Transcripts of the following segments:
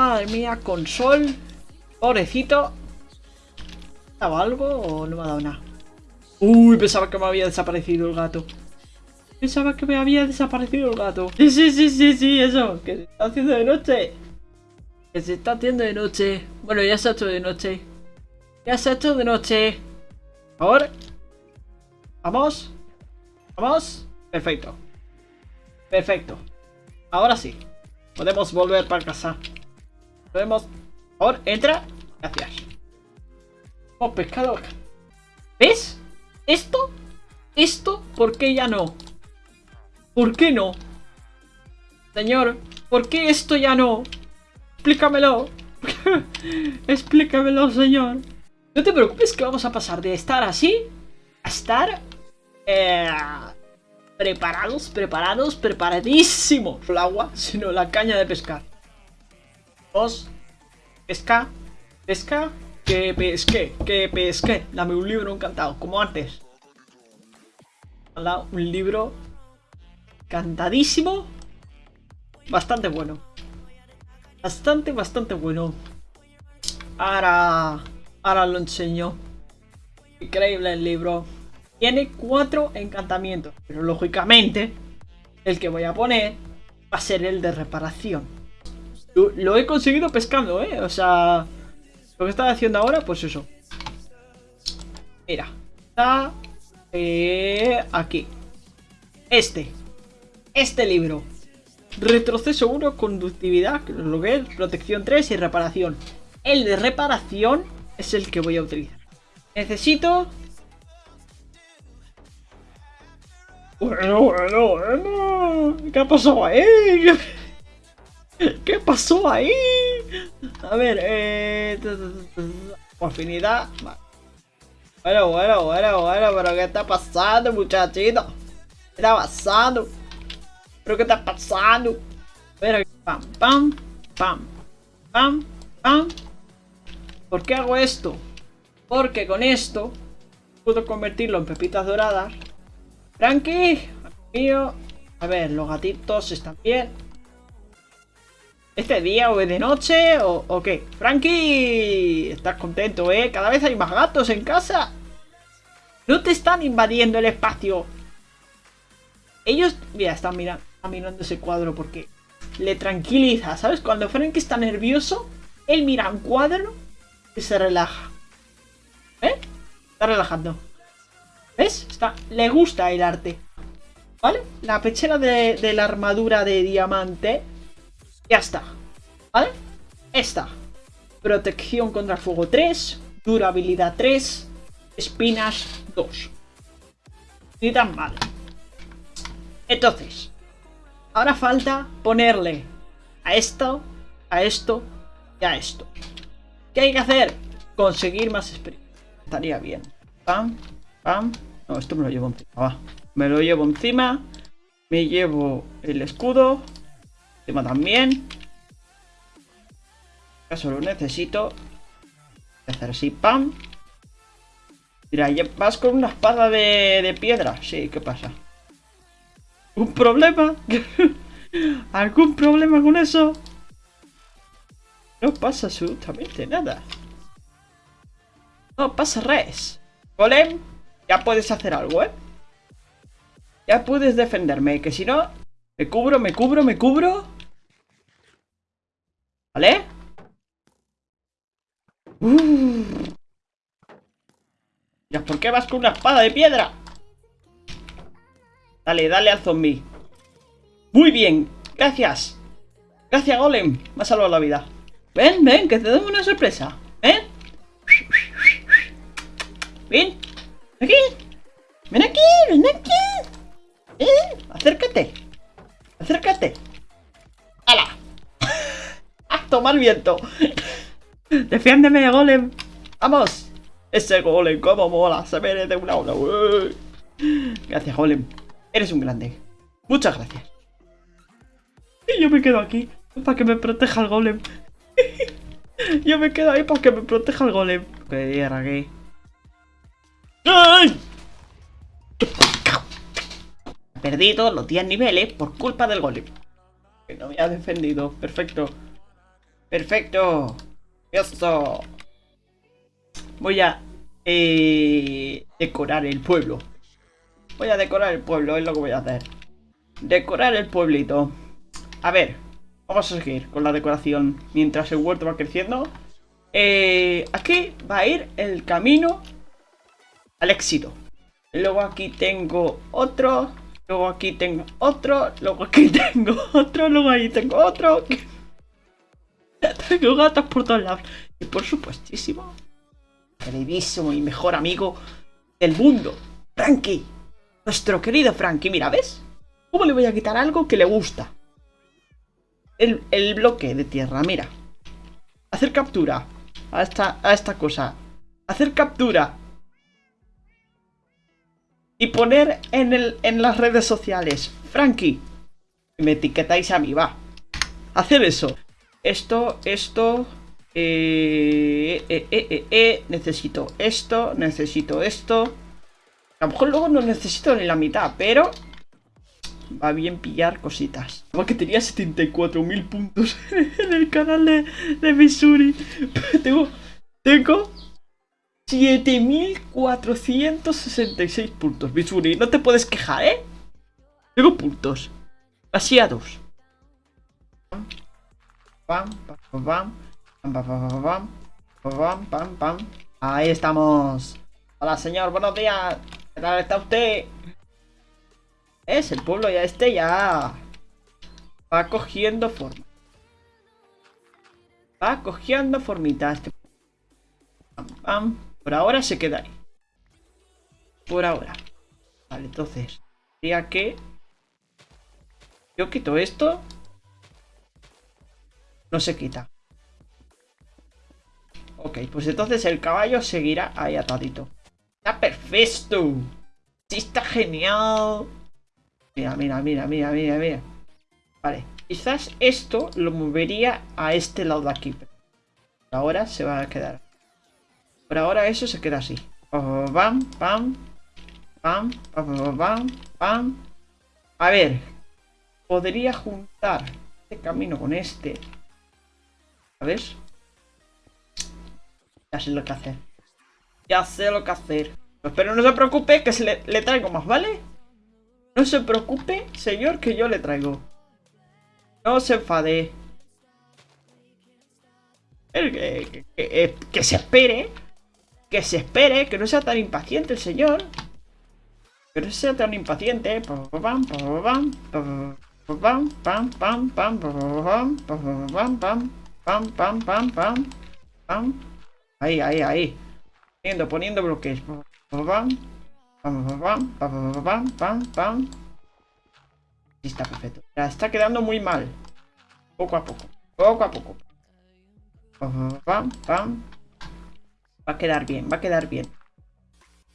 Madre mía, con sol. Pobrecito. ¿Me dado algo o no me ha dado nada? Uy, pensaba que me había desaparecido el gato. Pensaba que me había desaparecido el gato. Sí, sí, sí, sí, sí, eso. Que se está haciendo de noche. Que se está haciendo de noche. Bueno, ya se ha hecho de noche. Ya se ha hecho de noche. Favor. Vamos. Vamos. Perfecto. Perfecto. Ahora sí. Podemos volver para casa. Podemos... Por favor, entra. Gracias. Oh, pescado. ¿Ves? ¿Esto? ¿Esto? ¿Por qué ya no? ¿Por qué no? Señor, ¿por qué esto ya no? Explícamelo. Explícamelo, señor. No te preocupes que vamos a pasar de estar así a estar eh, preparados, preparados, preparadísimos. El agua, sino la caña de pescar. Dos. Pesca. Pesca. Que pesque. Que pesque. Dame un libro encantado, como antes. Un libro Cantadísimo. Bastante bueno. Bastante, bastante bueno. Ahora... Ahora lo enseño. Increíble el libro. Tiene cuatro encantamientos. Pero lógicamente, el que voy a poner va a ser el de reparación. Lo, he conseguido pescando, ¿eh? O sea... Lo que estaba haciendo ahora, pues eso. Mira. Está... Eh, aquí. Este este libro. Retroceso 1, conductividad, lo que es, protección 3 y reparación. El de reparación es el que voy a utilizar. Necesito... Bueno, bueno, bueno. ¿Qué ha pasado ahí? ¿Qué pasó ahí? A ver, eh... Afinidad... Bueno, bueno, bueno, bueno, pero ¿qué está pasando, muchachito? ¿Qué está pasando? ¿Pero qué está pasando? Espera, pam, pam, pam, pam, pam. ¿Por qué hago esto? Porque con esto puedo convertirlo en pepitas doradas. Frankie, mío. A ver, los gatitos están bien. ¿Este día o de noche o, o qué? Frankie, estás contento, ¿eh? Cada vez hay más gatos en casa. No te están invadiendo el espacio. Ellos, mira, están mirando mirando ese cuadro porque le tranquiliza, ¿sabes? Cuando Frank está nervioso, él mira un cuadro y se relaja. ¿Eh? Está relajando. ¿Ves? Está, le gusta el arte. ¿Vale? La pechera de la armadura de diamante ya está. ¿Vale? Esta. Protección contra el fuego 3. Durabilidad 3. Espinas 2. Ni tan mal. Entonces, Ahora falta ponerle a esto, a esto y a esto. ¿Qué hay que hacer? Conseguir más experiencia. Estaría bien. Pam, pam. No, esto me lo llevo encima. Va. Me lo llevo encima. Me llevo el escudo. También. Ya solo necesito hacer así, pam. Mira, vas con una espada de, de piedra. Sí, ¿qué pasa? ¿Un problema? ¿Algún problema con eso? No pasa absolutamente nada. No pasa res. Golem, ya puedes hacer algo, ¿eh? Ya puedes defenderme, que si no... Me cubro, me cubro, me cubro. ¿Vale? Uh. ¿Ya por qué vas con una espada de piedra? Dale, dale al zombie. Muy bien, gracias. Gracias, Golem. Me ha salvado la vida. Ven, ven, que te doy una sorpresa. Tomar viento! Defiéndeme, Golem. ¡Vamos! Ese Golem, cómo mola. Se merece una hora. Gracias, Golem. Eres un grande. Muchas gracias. Y yo me quedo aquí para que me proteja el golem. yo me quedo ahí para que me proteja el golem. Que aquí. ¡Ay! Perdí todos los 10 niveles por culpa del golem. Que no me ha defendido. Perfecto. Perfecto. Eso. Voy a eh, decorar el pueblo. Voy a decorar el pueblo, es lo que voy a hacer. Decorar el pueblito. A ver, vamos a seguir con la decoración mientras el huerto va creciendo. Eh, aquí va a ir el camino al éxito. Luego aquí tengo otro. Luego aquí tengo otro. Luego aquí tengo otro. Luego ahí tengo otro. Tengo gatos por todos lados. Y por supuestísimo, queridísimo y mejor amigo del mundo, Frankie. Nuestro querido Frankie. Mira, ¿ves? ¿Cómo le voy a quitar algo que le gusta? El, el bloque de tierra, mira. Hacer captura a esta, a esta cosa. Hacer captura y poner en, el, en las redes sociales. Frankie, me etiquetáis a mí, va. Hacer eso. Esto, esto... Eh, eh, eh, necesito esto, necesito esto. A lo mejor luego no necesito ni la mitad, pero va bien pillar cositas. Como que tenía 74.000 puntos en el canal de, de Missouri. tengo, tengo 7466 puntos, Missouri. No te puedes quejar, ¿eh? Tengo puntos. Demasiados. Pam, pam, pam, pam, pam, pam, pam, Ahí estamos. Hola, señor, buenos días. ¿Qué tal está usted? Es el pueblo ya este ya va cogiendo forma. Va cogiendo formita. Este... Pam. Por ahora se queda ahí. Por ahora. Vale, entonces. Tendría que... Yo quito esto. No se quita. Ok, pues entonces el caballo seguirá ahí atadito. ¡Está perfecto! ¡Sí, está genial! Mira, mira, mira, mira, mira, mira. Vale, quizás esto lo movería a este lado de aquí. ahora se va a quedar. Por ahora eso se queda así. Pam, pam, pam, pam, pam, pam. A ver. Podría juntar este camino con este. ¿Sabes? Ya sé lo que hacer. Ya sé lo que hacer. Pero no se preocupe que se le, traigo más, ¿vale? No se preocupe, señor, que yo le traigo. No se enfade. Que, se espere. Que se espere, que no sea tan impaciente el señor. Que no sea tan impaciente. Pam, pam, pam, pam, pam, pam, pam, pam, pam, pam, pam, pam, pam, pam. Ahí, ahí, ahí. Poniendo, poniendo bloques. Pam, pam, pam, pam, pam, pam, pam. Está perfecto. Ya está quedando muy mal. Poco a poco. Poco a poco. Pam, pam, pam. Va a quedar bien, va a quedar bien.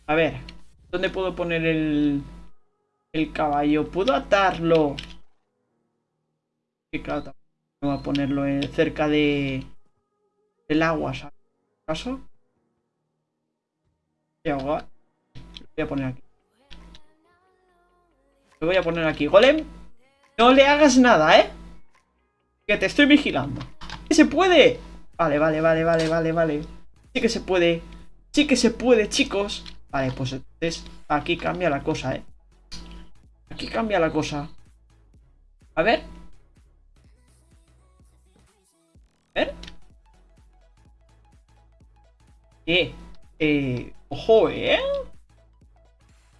A ver, ¿dónde puedo poner el, el caballo? ¿Puedo atarlo? Sí, claro, a ponerlo cerca de del agua, ¿sabes? A, lo voy a poner aquí. Lo voy a poner aquí. Golem, no le hagas nada, ¿eh? Que te estoy vigilando. ¿Se puede? Vale, vale, vale, vale, vale, vale. Sí que se puede. Sí que se puede, chicos. Vale, pues entonces aquí cambia la cosa, ¿eh? Aquí cambia la cosa. A ver. Ver. Eh, eh, ojo, ¿eh?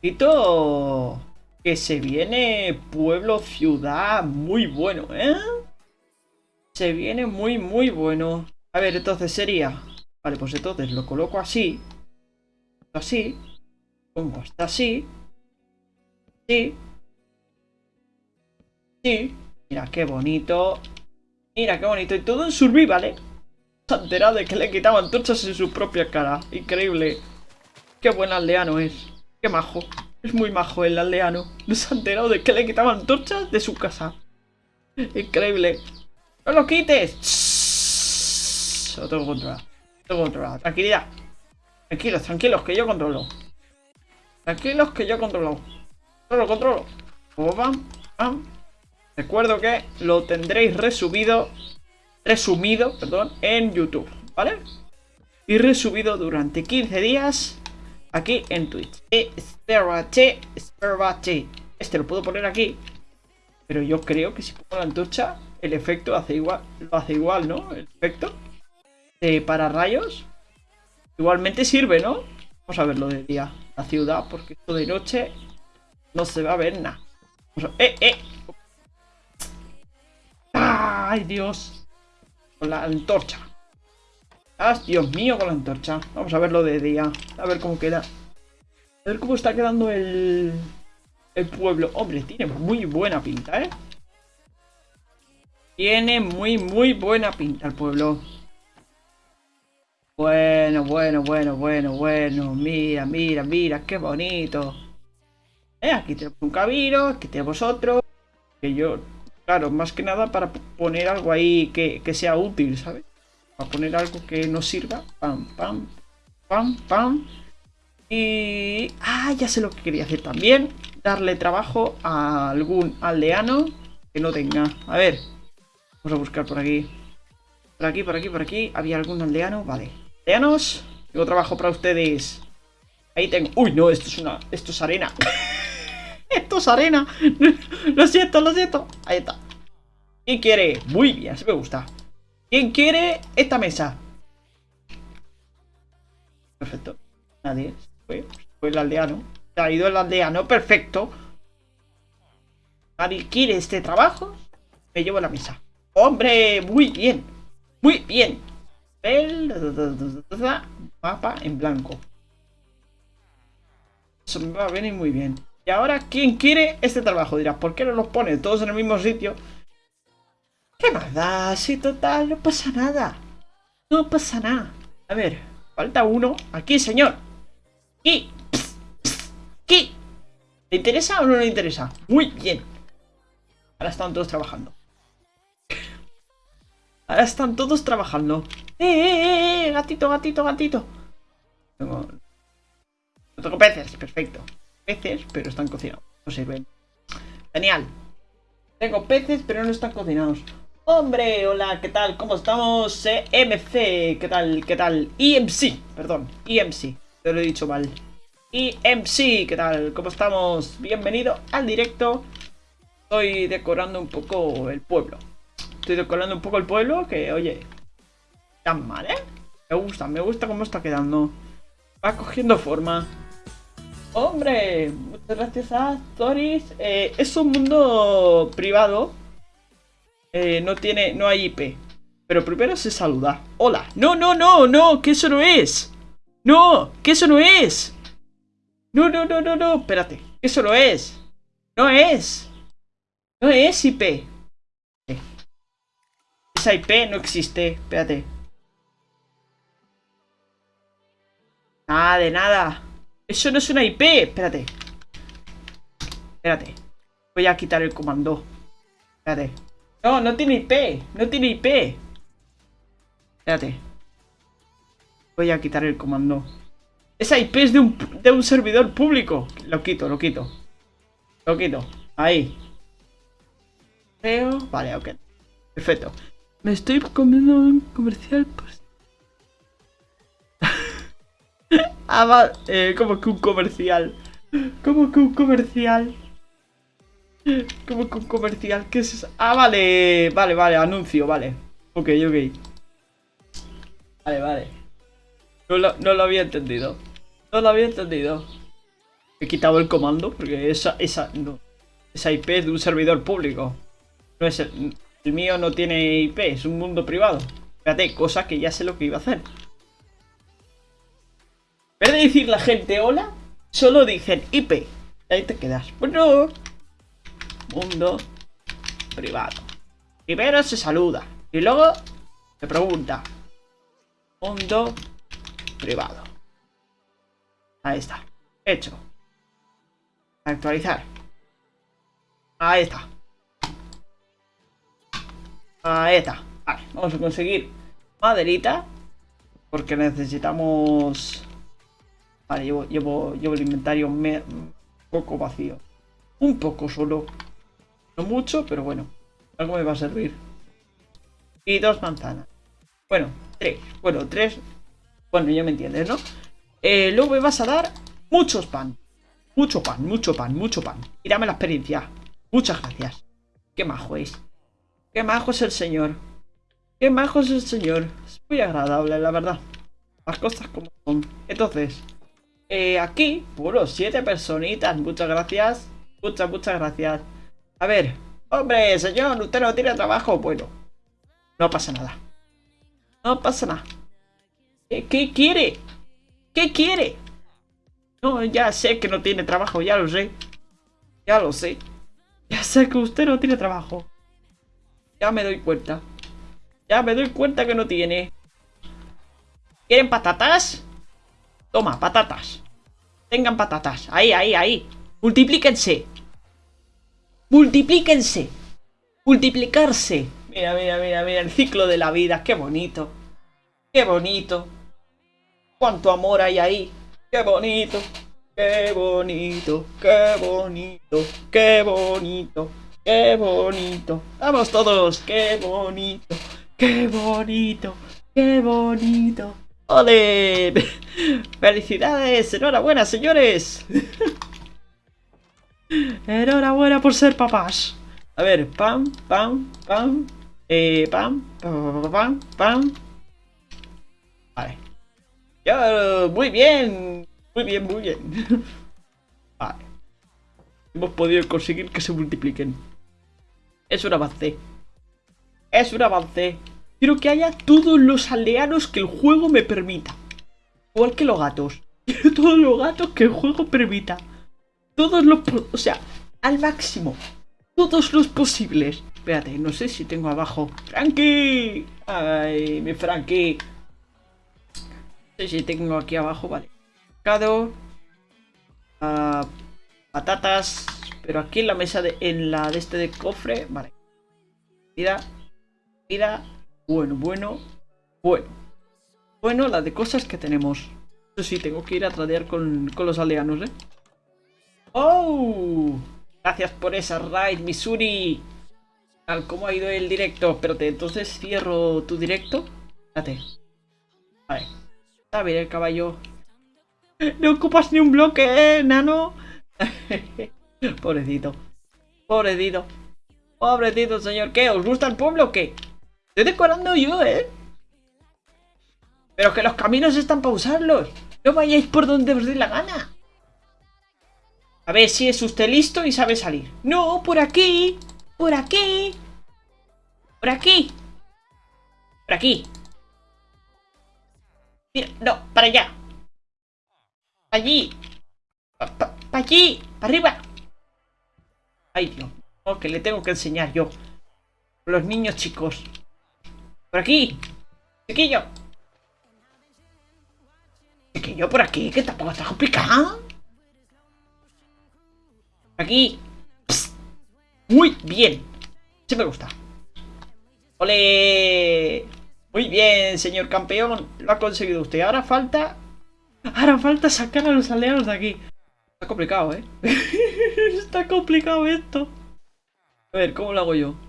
Quito que se viene pueblo, ciudad, muy bueno, ¿eh? Se viene muy, muy bueno. A ver, entonces sería Vale, pues entonces lo coloco así. Así. Pongo hasta así. Sí. Sí. Mira qué bonito. Mira qué bonito. Y todo en survival, ¿eh? Se ha enterado de que le quitaban antorchas en su propia cara. Increíble. Qué buen aldeano es. Qué majo. Es muy majo el aldeano. No se ha enterado de que le quitaban antorchas de su casa. Increíble. ¡No lo quites! Lo tengo controlado. Tengo controlado. Tranquilidad. Tranquilos, tranquilos, que yo controlo. Tranquilos, que yo controlo. Controlo, controlo. Recuerdo que lo tendréis resubido resumido, perdón, en YouTube, ¿vale? Y resubido durante 15 días aquí en Twitch. Espérate, espérate. Este lo puedo poner aquí. Pero yo creo que si pongo la antorcha, el efecto hace igual, lo hace igual, ¿no? El efecto de para rayos. Igualmente sirve, ¿no? Vamos a verlo de día. La ciudad, porque esto de noche no se va a ver nada. ¡Eh, eh! ¡Ay, Dios! Con la antorcha. ¡Ah, Dios mío, con la antorcha! Vamos a verlo de día. A ver cómo queda. A ver cómo está quedando el... El pueblo. Hombre, tiene muy buena pinta, ¿eh? Tiene muy, muy buena pinta el pueblo. Bueno, bueno, bueno, bueno, bueno. Mira, mira, mira, qué bonito. Eh, aquí tenemos un cabiro, aquí tenemos otro. Que yo, claro, más que nada para poner algo ahí que, que sea útil, ¿sabes? Para poner algo que nos sirva. Pam, pam, pam, pam. Y... Ah, ya sé lo que quería hacer también. Darle trabajo a algún aldeano que no tenga. A ver. Vamos a buscar por aquí. Por aquí, por aquí, por aquí. ¿Había algún aldeano? Vale. Aldeanos. Tengo trabajo para ustedes. Ahí tengo... Uy, no, esto es una... Esto es arena. Esto es arena. lo siento, lo siento. Ahí está. ¿Quién quiere? Muy bien, así me gusta. ¿Quién quiere esta mesa? Perfecto. Nadie. Fue, fue el aldeano. Se ha ido el aldeano, perfecto. Nadie quiere este trabajo. Me llevo la mesa. ¡Hombre! Muy bien. Muy bien. El mapa en blanco. Eso me va a venir muy bien. Y ahora, ¿quién quiere este trabajo? Dirás, ¿por qué no los pone todos en el mismo sitio? ¿Qué más da? Si total, no pasa nada. No pasa nada. A ver, falta uno. Aquí, señor. ¿Qué? ¿Qué? ¿Le interesa o no le interesa? Muy bien. Ahora están todos trabajando. Ahora están todos trabajando. ¡Eh, eh, eh! eh! Gatito, gatito, gatito. No tengo peces, perfecto. Peces, pero están cocinados. No sirven. Genial. Tengo peces, pero no están cocinados. Hombre, hola, ¿qué tal? ¿Cómo estamos? MC, ¿qué tal? ¿Qué tal? EMC, perdón, EMC. Te lo he dicho mal. Y MC, ¿qué tal? ¿Cómo estamos? Bienvenido al directo. Estoy decorando un poco el pueblo. Estoy decorando un poco el pueblo que, oye, tan mal, ¿eh? Me gusta, me gusta cómo está quedando. Va cogiendo forma. Hombre, muchas gracias a Toris. Eh, es un mundo privado. Eh, no tiene, no hay IP. Pero primero se saluda. Hola. No, no, no, no, que eso no es. ¡No! ¡Que eso no es! No, no, no, no, no, espérate. Eso no es. No es. No es IP. Esa IP no existe. Espérate. Nada de nada. Eso no es una IP. Espérate. Espérate. Voy a quitar el comando. Espérate. No, no tiene IP. No tiene IP. Espérate. Voy a quitar el comando. Esa IP es de un, de un servidor público. Lo quito, lo quito. Lo quito. Ahí. Creo. Vale, ok. Perfecto. Me estoy comiendo un comercial. Pues... Eh, como que un comercial. Como que un comercial. Como que un comercial. ¿Qué es eso? Ah, vale. Vale, vale. Anuncio, vale. Ok, ok. Vale, vale. No lo, había entendido. No lo había entendido. He quitado el comando porque esa, esa, no, esa IP es de un servidor público. No es el, el mío no tiene IP, es un mundo privado. Fíjate, cosa que ya sé lo que iba a hacer. Decir la gente hola, solo dicen IP. Ahí te quedas. Bueno, mundo privado. Primero se saluda y luego se pregunta. Mundo privado. Ahí está. Hecho. Actualizar. Ahí está. Ahí está. Vale, vamos a conseguir maderita. Porque necesitamos... Vale, llevo, llevo, llevo el inventario un poco vacío. Un poco solo. No mucho, pero bueno. Algo me va a servir. y dos manzanas. Bueno, tres. Bueno, tres. Bueno, ya me entiendes, ¿no? Eh, luego me vas a dar muchos pan. Mucho pan, mucho pan, mucho pan. Y dame la experiencia. Muchas gracias. Qué majo es. Qué majo es el señor. Qué majo es el señor. Es muy agradable, la verdad. Las cosas como son. Entonces, eh, aquí, puro, siete personitas. Muchas gracias. Muchas, muchas gracias. A ver. Hombre, señor, usted no tiene trabajo. Bueno, no pasa nada. No pasa nada. ¿Qué, quiere? ¿Qué quiere? No, ya sé que no tiene trabajo, ya lo sé. Ya lo sé. Ya sé que usted no tiene trabajo. Ya me doy cuenta. Ya me doy cuenta que no tiene. ¿Quieren patatas? Toma, patatas. Tengan patatas. Ahí, ahí, ahí. Multiplíquense. Multiplíquense. Multiplicarse. Mira, mira, mira, mira. El ciclo de la vida. Qué bonito. Qué bonito. Cuánto amor hay ahí. Qué bonito. Qué bonito. Qué bonito. Qué bonito. Qué bonito. Vamos todos. Qué bonito. Qué bonito. Qué bonito. ¡Ole! ¡Felicidades! ¡Enhorabuena, señores! ¡Enhorabuena por ser papás! A ver, pam, pam, pam, eh, pam, pam, pam, pam. Vale. Ya, muy bien. Muy bien, muy bien. Vale. Hemos podido conseguir que se multipliquen. Es un avance. Es un avance. Quiero que haya todos los aldeanos que el juego me permita. Igual que los gatos. Quiero todos los gatos que el juego permita. Todos los... O sea, al máximo. Todos los posibles. Espérate, no sé si tengo abajo. ¡Frankie! ¡Ay, mi Frankie! No sé si tengo aquí abajo, vale. Pescado. Ah, patatas. Pero aquí en la mesa de... En la de este de cofre. Vale. Vida. Vida. Bueno, bueno, bueno. Bueno, la de cosas que tenemos. Eso sí, tengo que ir a tradear con, los aldeanos, ¿eh? ¡Oh! Gracias por esa raid, Missouri. ¿Cómo ha ido el directo? Espérate, entonces cierro tu directo. Espérate. Vale. A ver, el caballo. No ocupas ni un bloque, ¿eh, nano? Pobrecito. Pobrecito. Pobrecito, señor. ¿Qué? ¿Os gusta el pueblo o qué? Estoy decorando yo, ¿eh? Pero que los caminos están para usarlos. No vayáis por donde os dé la gana. A ver si es usted listo y sabe salir. No, por aquí. Por aquí. Por aquí. Por aquí. No, para allá. Allí. Para allí. Para arriba. Ay. Oh, que le tengo que enseñar yo. Los niños chicos. Por aquí. Chiquillo. Chiquillo, por aquí, que tampoco está complicado. Aquí. Muy bien. Sí me gusta. ¡Ole! Muy bien, señor campeón. Lo ha conseguido usted. Ahora falta... Ahora falta sacar a los aliados de aquí. Está complicado, ¿eh? Está complicado esto. A ver, ¿cómo lo hago yo?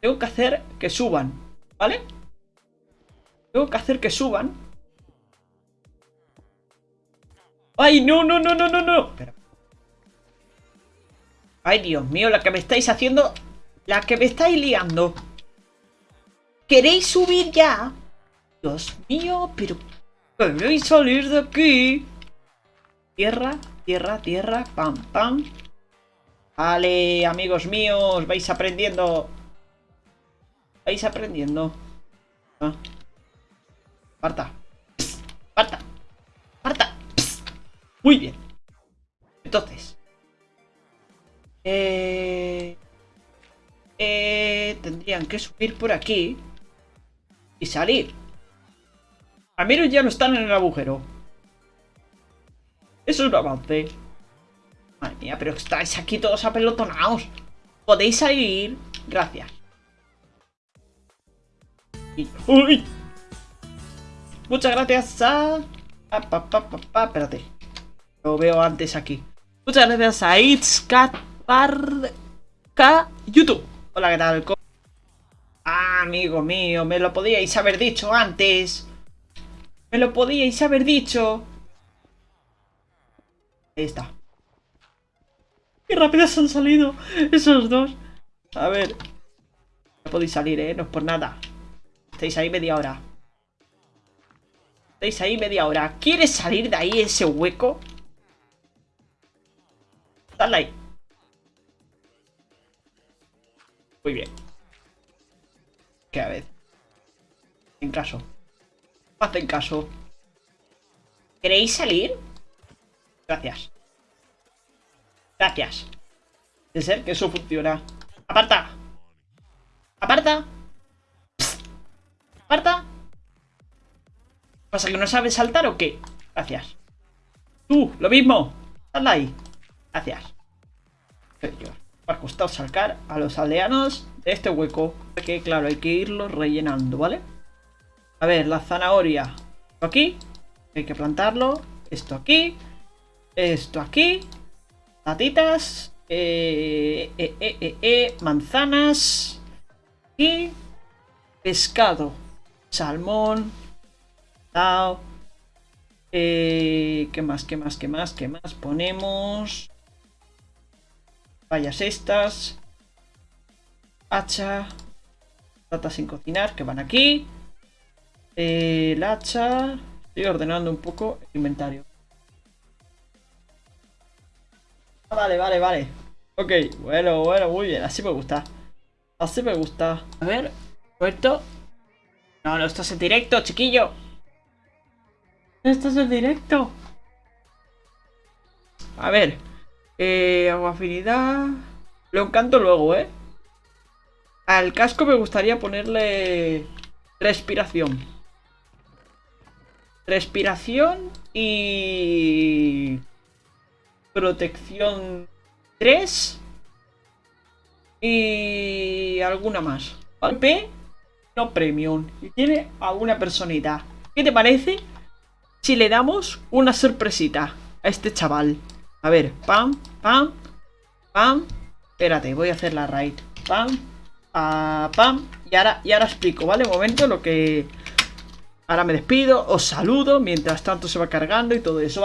Tengo que hacer que suban, ¿vale? Tengo que hacer que suban. ¡Ay, no, no, no, no, no, no! ¡Ay, Dios mío! La que me estáis haciendo... La que me estáis liando. ¿Queréis subir ya? Dios mío, pero... ¿Queréis salir de aquí? Tierra, tierra, tierra, pam, pam. Vale, amigos míos, vais aprendiendo Vais aprendiendo. Ah. Parta. Parta. Parta. Muy bien. Entonces. Eh, eh, tendrían que subir por aquí. Y salir. Al menos ya no están en el agujero. Eso es un avance. Madre mía, pero estáis aquí todos apelotonados. Podéis salir. Gracias. ¡Uy! Muchas gracias a... espérate. Lo veo antes aquí. Muchas gracias a K YouTube. Hola, ¿qué tal? Amigo mío, me lo podíais haber dicho antes. Me lo podíais haber dicho. Ahí está. Qué rápidos han salido esos dos. A ver. No podéis salir, ¿eh? No es por nada. Estáis ahí media hora. Estáis ahí media hora. ¿Quieres salir de ahí ese hueco? Dale ahí. Muy bien. Que a ver. En caso. Hacen caso. ¿Queréis salir? Gracias. Gracias. De ser que eso funciona. ¡Aparta! ¡Aparta! ¡Aparta! ¿Pasa que no sabes saltar o qué? Gracias. ¡Tú! ¡Lo mismo! ¡Sal ahí! Gracias. Me ha costado sacar a los aldeanos de este hueco. Que claro, hay que irlo rellenando, ¿vale? A ver, la zanahoria. Esto aquí. Hay que plantarlo. Esto aquí. Esto aquí. Patitas. Eh, eh, eh, manzanas. Y pescado. Salmón. Tao. Eh, ¿Qué más? ¿Qué más? ¿Qué más? ¿Qué más? Ponemos... Vallas estas. Hacha. Plata sin cocinar, que van aquí. el hacha. Estoy ordenando un poco el inventario. Ah, vale, vale, vale. Ok, bueno, bueno, muy bien. Así me gusta. Así me gusta. A ver, esto. No, no, esto es en directo, chiquillo. Esto es en directo. A ver. Eh, afinidad. Lo encanto luego, ¿eh? Al casco me gustaría ponerle respiración. Respiración y protección 3 y alguna más. P premium y tiene alguna personita. ¿Qué te parece si le damos una sorpresita a este chaval? A ver, pam, pam, pam. Espérate, voy a hacer la raid. Pam, ah, pam. Y ahora, y ahora explico, ¿vale? Un momento lo que... Ahora me despido, os saludo, mientras tanto se va cargando y todo eso.